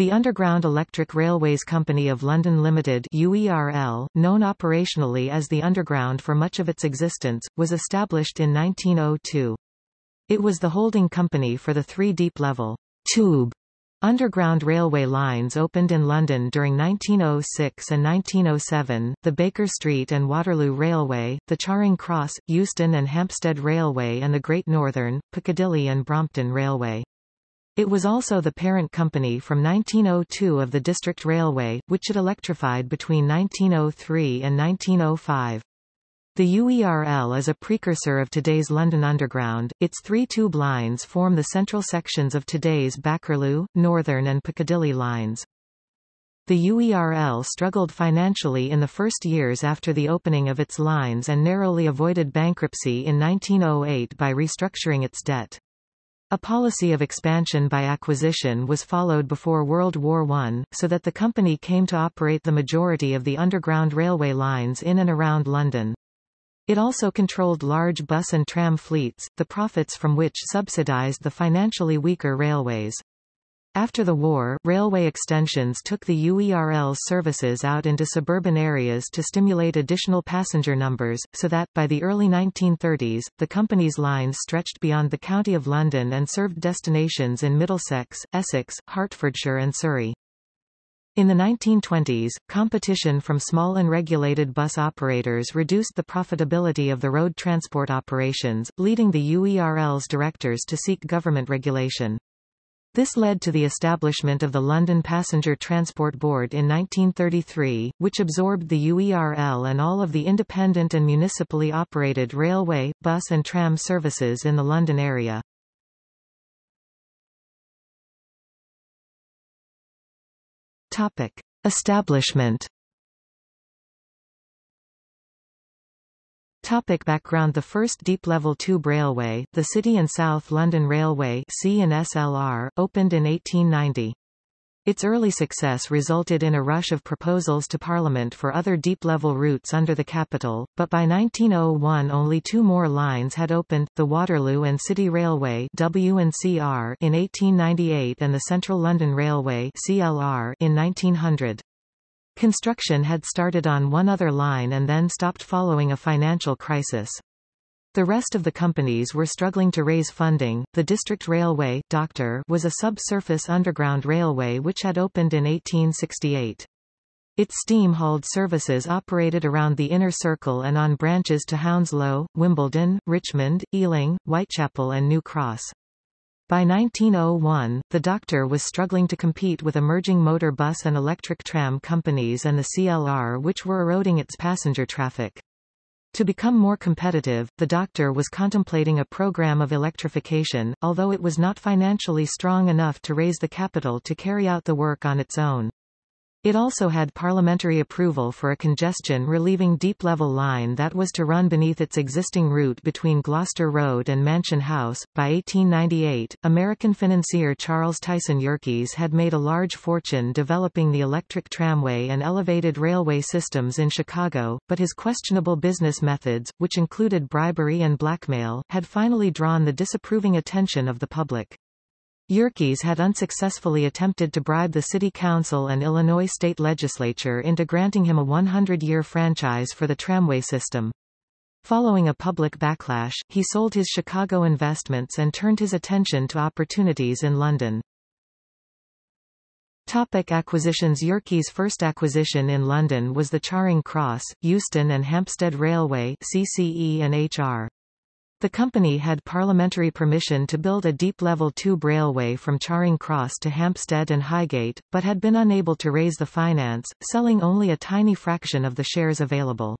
The Underground Electric Railways Company of London Limited UERL, known operationally as the Underground for much of its existence, was established in 1902. It was the holding company for the three deep-level tube Underground railway lines opened in London during 1906 and 1907, the Baker Street and Waterloo Railway, the Charing Cross, Euston and Hampstead Railway and the Great Northern, Piccadilly and Brompton Railway. It was also the parent company from 1902 of the District Railway, which it electrified between 1903 and 1905. The UERL is a precursor of today's London Underground, its three tube lines form the central sections of today's Bakerloo, Northern and Piccadilly lines. The UERL struggled financially in the first years after the opening of its lines and narrowly avoided bankruptcy in 1908 by restructuring its debt. A policy of expansion by acquisition was followed before World War I, so that the company came to operate the majority of the underground railway lines in and around London. It also controlled large bus and tram fleets, the profits from which subsidized the financially weaker railways. After the war, railway extensions took the UERL's services out into suburban areas to stimulate additional passenger numbers, so that, by the early 1930s, the company's lines stretched beyond the County of London and served destinations in Middlesex, Essex, Hertfordshire and Surrey. In the 1920s, competition from small unregulated bus operators reduced the profitability of the road transport operations, leading the UERL's directors to seek government regulation. This led to the establishment of the London Passenger Transport Board in 1933, which absorbed the UERL and all of the independent and municipally operated railway, bus and tram services in the London area. Topic. Establishment Topic background The first deep-level tube railway, the City and South London Railway C&SLR, opened in 1890. Its early success resulted in a rush of proposals to Parliament for other deep-level routes under the capital, but by 1901 only two more lines had opened, the Waterloo and City Railway W&CR in 1898 and the Central London Railway CLR in 1900. Construction had started on one other line and then stopped following a financial crisis. The rest of the companies were struggling to raise funding. The District Railway Doctor was a subsurface underground railway which had opened in 1868. Its steam-hauled services operated around the inner circle and on branches to Hounslow, Wimbledon, Richmond, Ealing, Whitechapel and New Cross. By 1901, the Doctor was struggling to compete with emerging motor bus and electric tram companies and the CLR which were eroding its passenger traffic. To become more competitive, the Doctor was contemplating a program of electrification, although it was not financially strong enough to raise the capital to carry out the work on its own. It also had parliamentary approval for a congestion relieving deep-level line that was to run beneath its existing route between Gloucester Road and Mansion House. By 1898, American financier Charles Tyson Yerkes had made a large fortune developing the electric tramway and elevated railway systems in Chicago, but his questionable business methods, which included bribery and blackmail, had finally drawn the disapproving attention of the public. Yerkes had unsuccessfully attempted to bribe the City Council and Illinois state legislature into granting him a 100-year franchise for the tramway system. Following a public backlash, he sold his Chicago investments and turned his attention to opportunities in London. Topic acquisitions Yerkes' first acquisition in London was the Charing Cross, Euston and Hampstead Railway CCE and HR. The company had parliamentary permission to build a deep-level tube railway from Charing Cross to Hampstead and Highgate, but had been unable to raise the finance, selling only a tiny fraction of the shares available.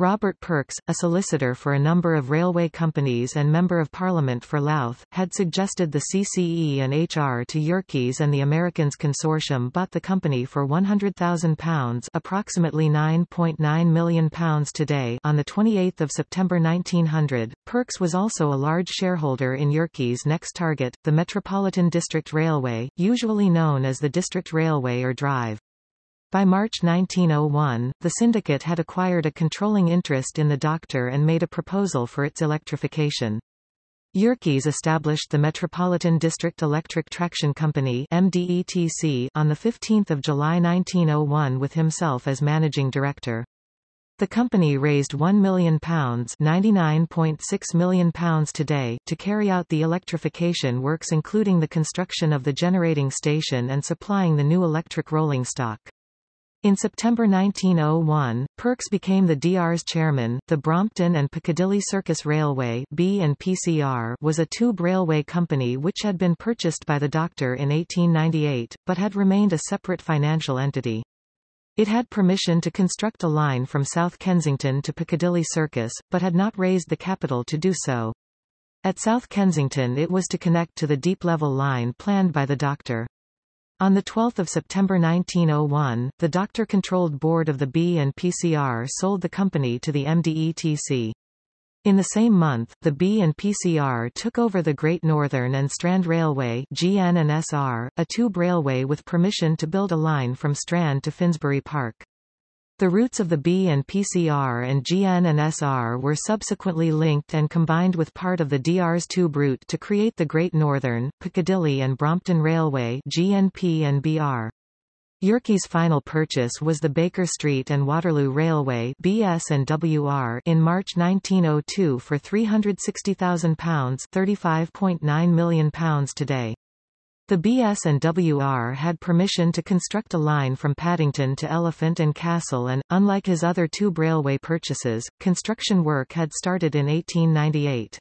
Robert Perks, a solicitor for a number of railway companies and Member of Parliament for Louth, had suggested the CCE and HR to Yerkes and the Americans Consortium bought the company for £100,000 approximately £9.9 million today on 28 September 1900. Perks was also a large shareholder in Yerkes' next target, the Metropolitan District Railway, usually known as the District Railway or Drive. By March 1901, the syndicate had acquired a controlling interest in the Doctor and made a proposal for its electrification. Yerkes established the Metropolitan District Electric Traction Company MDETC on 15 July 1901 with himself as managing director. The company raised £1 million £99.6 million today to carry out the electrification works including the construction of the generating station and supplying the new electric rolling stock. In September 1901, Perks became the DR's chairman. The Brompton and Piccadilly Circus Railway B and PCR was a tube railway company which had been purchased by the doctor in 1898, but had remained a separate financial entity. It had permission to construct a line from South Kensington to Piccadilly Circus, but had not raised the capital to do so. At South Kensington it was to connect to the deep-level line planned by the doctor. On 12 September 1901, the doctor-controlled board of the B and PCR sold the company to the MDETC. In the same month, the B and PCR took over the Great Northern and Strand Railway GN and SR, a tube railway with permission to build a line from Strand to Finsbury Park. The routes of the B and PCR and GN and SR were subsequently linked and combined with part of the DR's tube route to create the Great Northern, Piccadilly and Brompton Railway GNP and BR. Yerkes' final purchase was the Baker Street and Waterloo Railway BS and WR in March 1902 for £360,000 £35.9 million today. The BS and WR had permission to construct a line from Paddington to Elephant and Castle and, unlike his other tube railway purchases, construction work had started in 1898.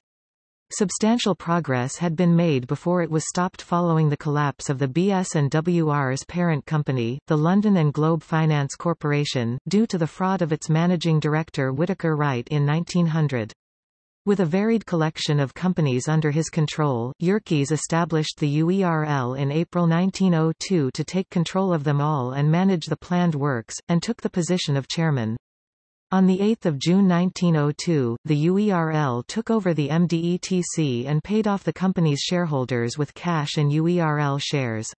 Substantial progress had been made before it was stopped following the collapse of the BS and WR's parent company, the London and Globe Finance Corporation, due to the fraud of its managing director Whitaker Wright in 1900. With a varied collection of companies under his control, Yerkes established the UERL in April 1902 to take control of them all and manage the planned works, and took the position of chairman. On 8 June 1902, the UERL took over the MDETC and paid off the company's shareholders with cash and UERL shares.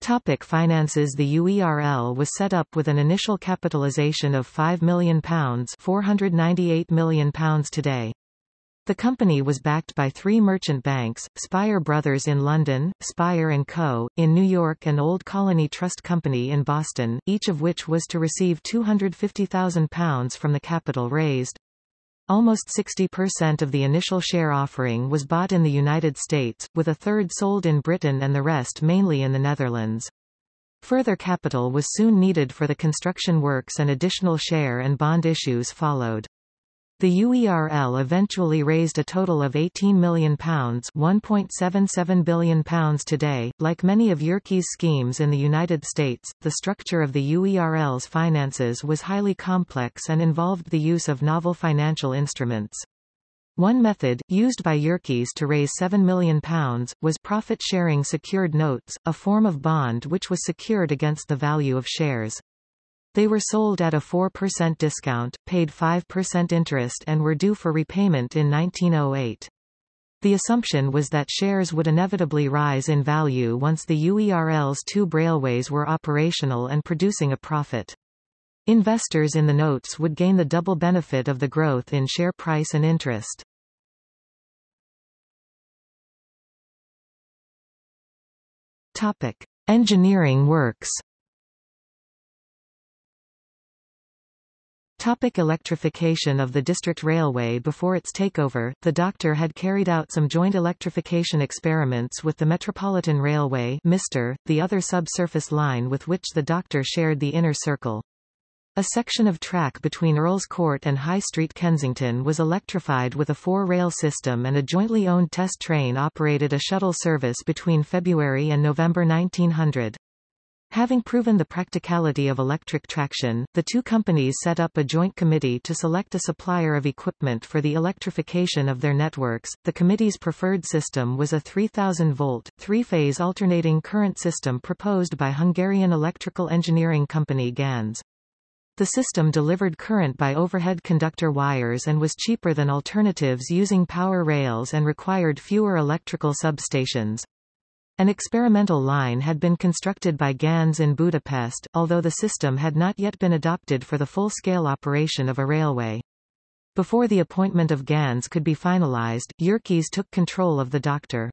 Topic finances The UERL was set up with an initial capitalization of £5 million £498 million today. The company was backed by three merchant banks, Speyer Brothers in London, Speyer & Co., in New York and Old Colony Trust Company in Boston, each of which was to receive £250,000 from the capital raised. Almost 60% of the initial share offering was bought in the United States, with a third sold in Britain and the rest mainly in the Netherlands. Further capital was soon needed for the construction works and additional share and bond issues followed. The UERL eventually raised a total of £18 million £1.77 billion today. Like many of Yerkes' schemes in the United States, the structure of the UERL's finances was highly complex and involved the use of novel financial instruments. One method, used by Yerkes to raise £7 million, was profit-sharing secured notes, a form of bond which was secured against the value of shares. They were sold at a 4% discount, paid 5% interest and were due for repayment in 1908. The assumption was that shares would inevitably rise in value once the UERL's tube railways were operational and producing a profit. Investors in the notes would gain the double benefit of the growth in share price and interest. Topic. Engineering works Topic electrification of the district railway Before its takeover, the doctor had carried out some joint electrification experiments with the Metropolitan Railway MISTER, the other subsurface line with which the doctor shared the inner circle. A section of track between Earl's Court and High Street Kensington was electrified with a four-rail system and a jointly owned test train operated a shuttle service between February and November 1900. Having proven the practicality of electric traction, the two companies set up a joint committee to select a supplier of equipment for the electrification of their networks. The committee's preferred system was a 3000-volt, three-phase alternating current system proposed by Hungarian electrical engineering company Ganz. The system delivered current by overhead conductor wires and was cheaper than alternatives using power rails and required fewer electrical substations. An experimental line had been constructed by Ganz in Budapest, although the system had not yet been adopted for the full-scale operation of a railway. Before the appointment of Ganz could be finalized, Yerkes took control of the doctor.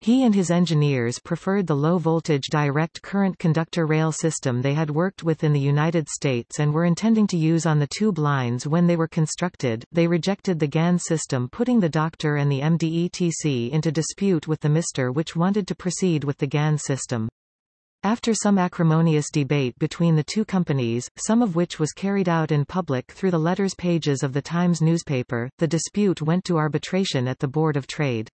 He and his engineers preferred the low-voltage direct current conductor rail system they had worked with in the United States and were intending to use on the tube lines when they were constructed. They rejected the Ganz system putting the Doctor and the MDETC into dispute with the MR which wanted to proceed with the Ganz system. After some acrimonious debate between the two companies, some of which was carried out in public through the letters pages of the Times newspaper, the dispute went to arbitration at the Board of Trade.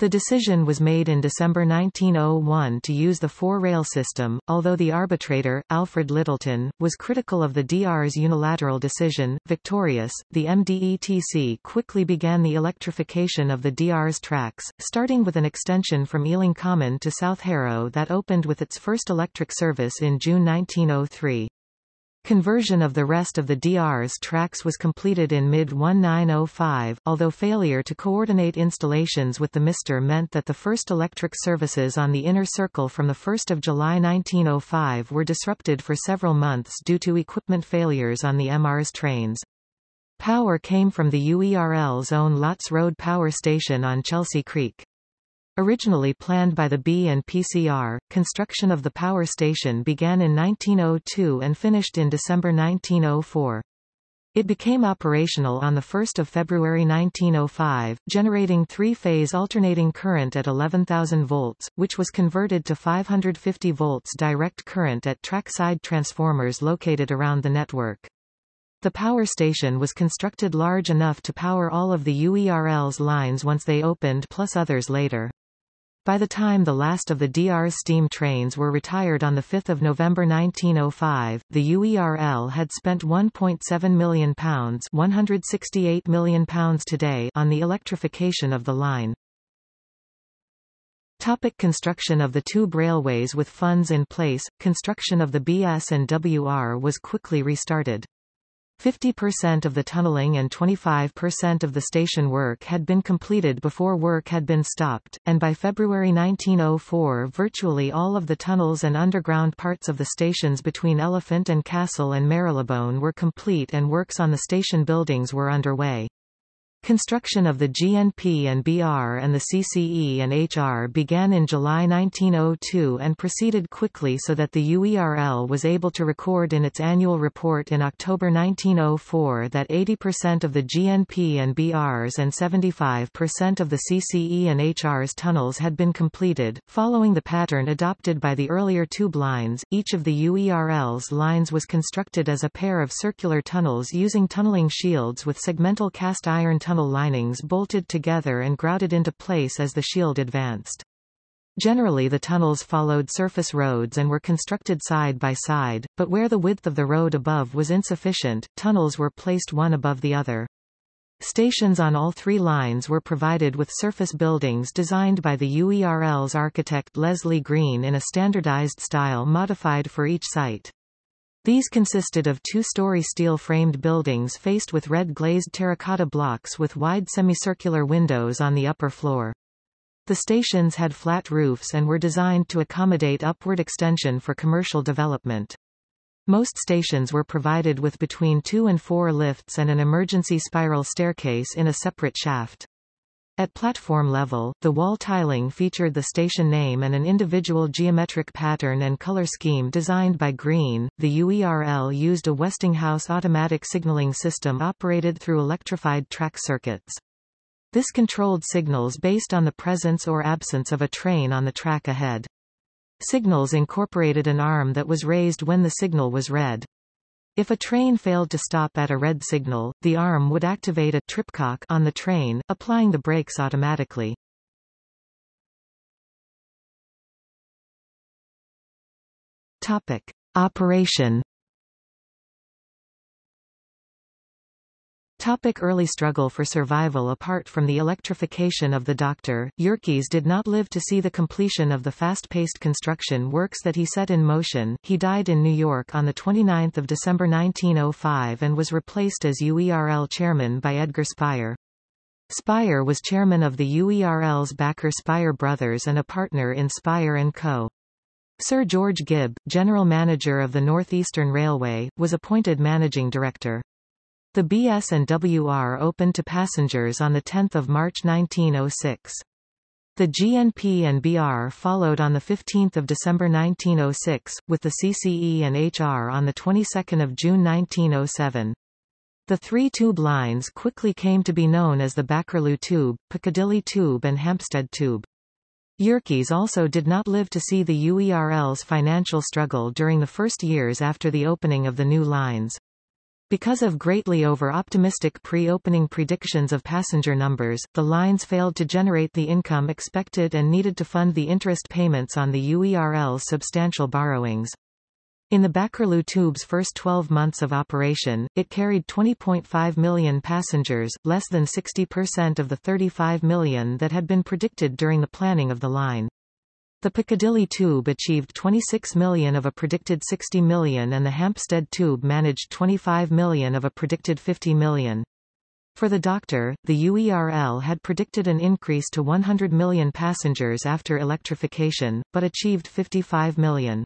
The decision was made in December 1901 to use the four-rail system, although the arbitrator, Alfred Lyttelton, was critical of the DR's unilateral decision. Victorious, the MDETC quickly began the electrification of the DR's tracks, starting with an extension from Ealing Common to South Harrow that opened with its first electric service in June 1903. Conversion of the rest of the DR's tracks was completed in mid-1905, although failure to coordinate installations with the MR meant that the first electric services on the inner circle from 1 July 1905 were disrupted for several months due to equipment failures on the MR's trains. Power came from the UERL's own Lots Road Power Station on Chelsea Creek. Originally planned by the B and PCR, construction of the power station began in 1902 and finished in December 1904. It became operational on 1 February 1905, generating three-phase alternating current at 11,000 volts, which was converted to 550 volts direct current at trackside transformers located around the network. The power station was constructed large enough to power all of the UERL's lines once they opened plus others later. By the time the last of the DR's steam trains were retired on 5 November 1905, the UERL had spent £1.7 million, £168 million today on the electrification of the line. Topic construction of the tube railways With funds in place, construction of the BS and WR was quickly restarted. 50% of the tunneling and 25% of the station work had been completed before work had been stopped, and by February 1904 virtually all of the tunnels and underground parts of the stations between Elephant and Castle and Marylebone were complete and works on the station buildings were underway. Construction of the GNP and BR and the CCE and HR began in July 1902 and proceeded quickly so that the UERL was able to record in its annual report in October 1904 that 80% of the GNP and BRs and 75% of the CCE and HR's tunnels had been completed. Following the pattern adopted by the earlier tube lines, each of the UERL's lines was constructed as a pair of circular tunnels using tunneling shields with segmental cast iron tunnels tunnel linings bolted together and grouted into place as the shield advanced. Generally the tunnels followed surface roads and were constructed side by side, but where the width of the road above was insufficient, tunnels were placed one above the other. Stations on all three lines were provided with surface buildings designed by the UERL's architect Leslie Green in a standardized style modified for each site. These consisted of two-story steel-framed buildings faced with red glazed terracotta blocks with wide semicircular windows on the upper floor. The stations had flat roofs and were designed to accommodate upward extension for commercial development. Most stations were provided with between two and four lifts and an emergency spiral staircase in a separate shaft. At platform level, the wall tiling featured the station name and an individual geometric pattern and color scheme designed by Green. The UERL used a Westinghouse automatic signaling system operated through electrified track circuits. This controlled signals based on the presence or absence of a train on the track ahead. Signals incorporated an arm that was raised when the signal was read. If a train failed to stop at a red signal, the arm would activate a tripcock on the train, applying the brakes automatically. Topic. Operation Topic early struggle for survival Apart from the electrification of the Doctor, Yerkes did not live to see the completion of the fast-paced construction works that he set in motion. He died in New York on 29 December 1905 and was replaced as UERL chairman by Edgar Speyer. Speyer was chairman of the UERL's backer Speyer Brothers and a partner in Speyer & Co. Sir George Gibb, general manager of the Northeastern Railway, was appointed managing director. The BS and WR opened to passengers on 10 March 1906. The GNP and BR followed on 15 December 1906, with the CCE and HR on the 22nd of June 1907. The three tube lines quickly came to be known as the Bakerloo Tube, Piccadilly Tube and Hampstead Tube. Yerkes also did not live to see the UERL's financial struggle during the first years after the opening of the new lines. Because of greatly over-optimistic pre-opening predictions of passenger numbers, the lines failed to generate the income expected and needed to fund the interest payments on the UERL's substantial borrowings. In the Bakerloo tube's first 12 months of operation, it carried 20.5 million passengers, less than 60% of the 35 million that had been predicted during the planning of the line. The Piccadilly tube achieved 26 million of a predicted 60 million and the Hampstead tube managed 25 million of a predicted 50 million. For the Doctor, the UERL had predicted an increase to 100 million passengers after electrification, but achieved 55 million.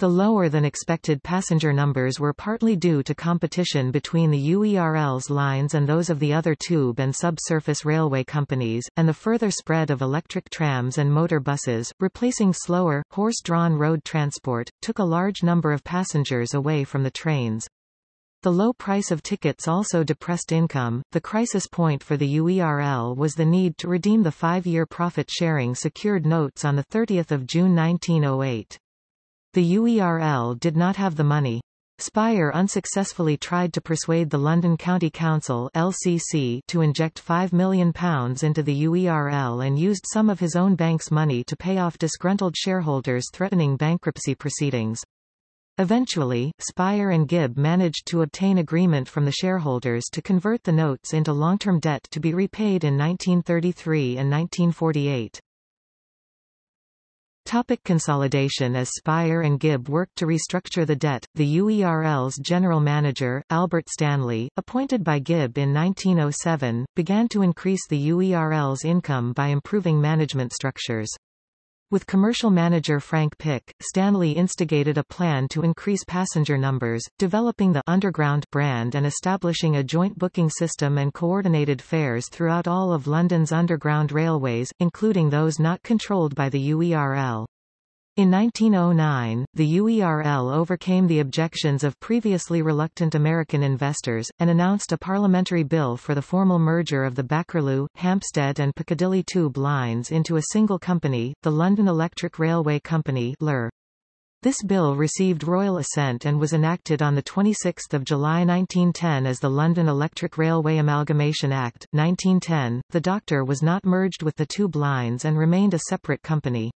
The lower-than-expected passenger numbers were partly due to competition between the UERL's lines and those of the other tube and subsurface railway companies, and the further spread of electric trams and motor buses, replacing slower, horse-drawn road transport, took a large number of passengers away from the trains. The low price of tickets also depressed income. The crisis point for the UERL was the need to redeem the five-year profit-sharing secured notes on 30 June 1908. The UERL did not have the money. Speyer unsuccessfully tried to persuade the London County Council LCC to inject £5 million into the UERL and used some of his own bank's money to pay off disgruntled shareholders threatening bankruptcy proceedings. Eventually, Speyer and Gibb managed to obtain agreement from the shareholders to convert the notes into long-term debt to be repaid in 1933 and 1948. Topic consolidation As Speyer and Gibb worked to restructure the debt, the UERL's general manager, Albert Stanley, appointed by Gibb in 1907, began to increase the UERL's income by improving management structures. With commercial manager Frank Pick, Stanley instigated a plan to increase passenger numbers, developing the Underground brand and establishing a joint booking system and coordinated fares throughout all of London's underground railways, including those not controlled by the UERL. In 1909, the UERL overcame the objections of previously reluctant American investors, and announced a parliamentary bill for the formal merger of the Bakerloo, Hampstead and Piccadilly tube lines into a single company, the London Electric Railway Company LER. This bill received royal assent and was enacted on 26 July 1910 as the London Electric Railway Amalgamation Act, 1910. The Doctor was not merged with the tube lines and remained a separate company.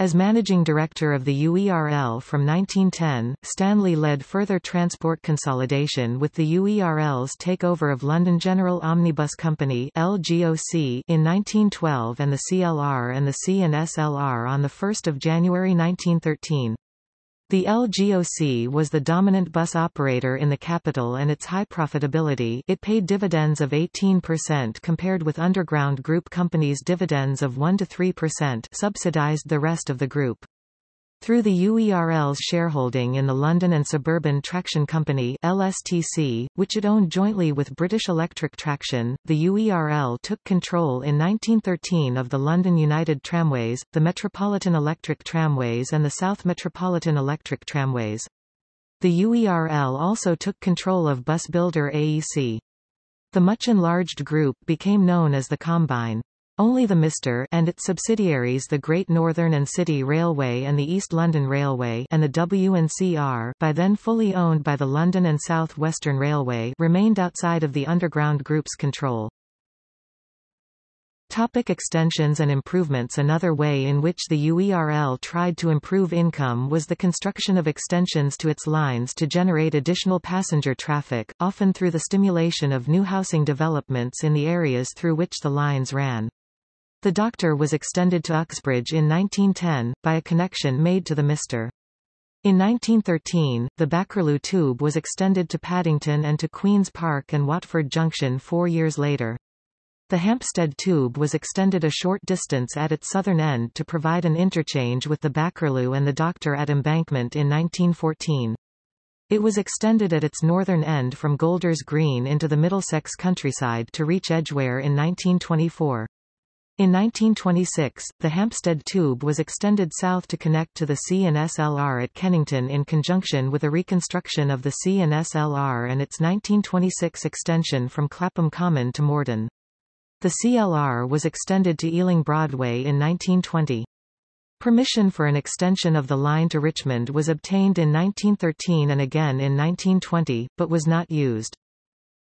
As managing director of the UERL from 1910, Stanley led further transport consolidation with the UERL's takeover of London General Omnibus Company LGOC in 1912 and the CLR and the C&SLR on 1 January 1913. The LGOC was the dominant bus operator in the capital and its high profitability it paid dividends of 18% compared with underground group companies' dividends of 1–3% subsidized the rest of the group. Through the UERL's shareholding in the London and Suburban Traction Company LSTC, which it owned jointly with British Electric Traction, the UERL took control in 1913 of the London United Tramways, the Metropolitan Electric Tramways and the South Metropolitan Electric Tramways. The UERL also took control of bus builder AEC. The much enlarged group became known as the Combine. Only the Mr. and its subsidiaries the Great Northern and City Railway and the East London Railway and the W&CR by then fully owned by the London and South Western Railway remained outside of the Underground Group's control. Topic extensions and improvements Another way in which the UERL tried to improve income was the construction of extensions to its lines to generate additional passenger traffic, often through the stimulation of new housing developments in the areas through which the lines ran. The Doctor was extended to Uxbridge in 1910, by a connection made to the Mr. In 1913, the Bakerloo Tube was extended to Paddington and to Queen's Park and Watford Junction four years later. The Hampstead Tube was extended a short distance at its southern end to provide an interchange with the Bakerloo and the Doctor at Embankment in 1914. It was extended at its northern end from Golders Green into the Middlesex countryside to reach Edgware in 1924. In 1926, the Hampstead Tube was extended south to connect to the C&SLR at Kennington in conjunction with a reconstruction of the C&SLR and its 1926 extension from Clapham Common to Morden. The CLR was extended to Ealing Broadway in 1920. Permission for an extension of the line to Richmond was obtained in 1913 and again in 1920, but was not used.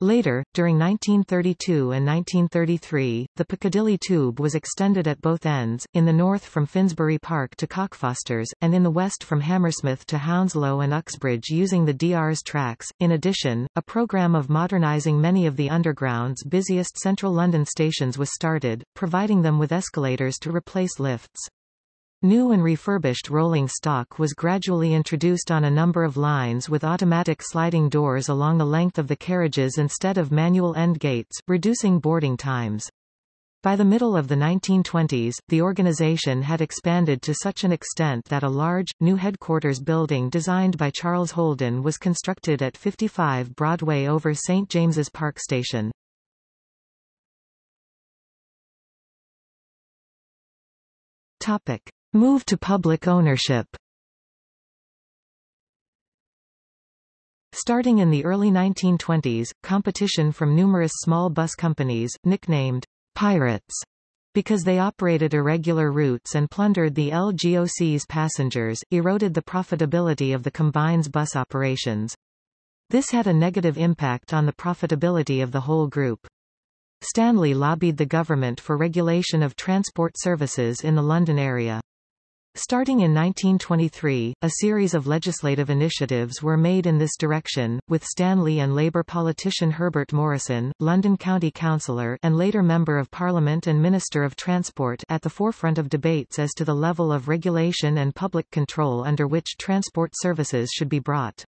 Later, during 1932 and 1933, the Piccadilly Tube was extended at both ends, in the north from Finsbury Park to Cockfosters, and in the west from Hammersmith to Hounslow and Uxbridge using the DR's tracks. In addition, a programme of modernising many of the Underground's busiest central London stations was started, providing them with escalators to replace lifts. New and refurbished rolling stock was gradually introduced on a number of lines with automatic sliding doors along the length of the carriages instead of manual end gates, reducing boarding times. By the middle of the 1920s, the organization had expanded to such an extent that a large, new headquarters building designed by Charles Holden was constructed at 55 Broadway over St. James's Park Station. Topic. Move to public ownership Starting in the early 1920s, competition from numerous small bus companies, nicknamed pirates, because they operated irregular routes and plundered the LGOC's passengers, eroded the profitability of the combine's bus operations. This had a negative impact on the profitability of the whole group. Stanley lobbied the government for regulation of transport services in the London area. Starting in 1923, a series of legislative initiatives were made in this direction, with Stanley and Labour politician Herbert Morrison, London County Councillor and later Member of Parliament and Minister of Transport at the forefront of debates as to the level of regulation and public control under which transport services should be brought.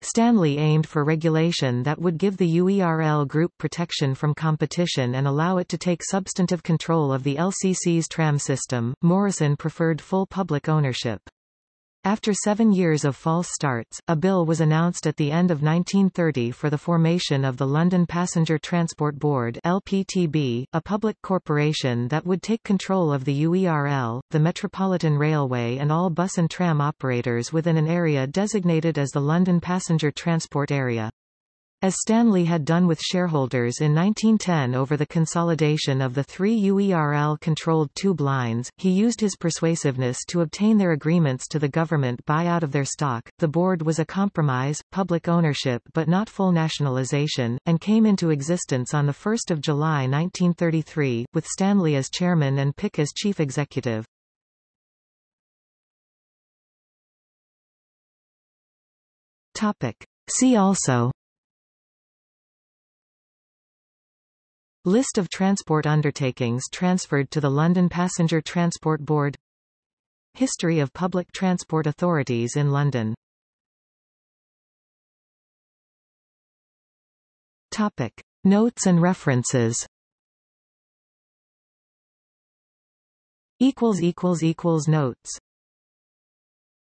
Stanley aimed for regulation that would give the UERL group protection from competition and allow it to take substantive control of the LCC's tram system. Morrison preferred full public ownership. After seven years of false starts, a bill was announced at the end of 1930 for the formation of the London Passenger Transport Board LPTB, a public corporation that would take control of the UERL, the Metropolitan Railway and all bus and tram operators within an area designated as the London Passenger Transport Area. As Stanley had done with shareholders in 1910 over the consolidation of the three UERL-controlled tube lines, he used his persuasiveness to obtain their agreements to the government buyout of their stock. The board was a compromise, public ownership but not full nationalization, and came into existence on 1 July 1933, with Stanley as chairman and Pick as chief executive. Topic. See also List of transport undertakings transferred to the London Passenger Transport Board. History of public transport authorities in London. Topic. Notes and references. Notes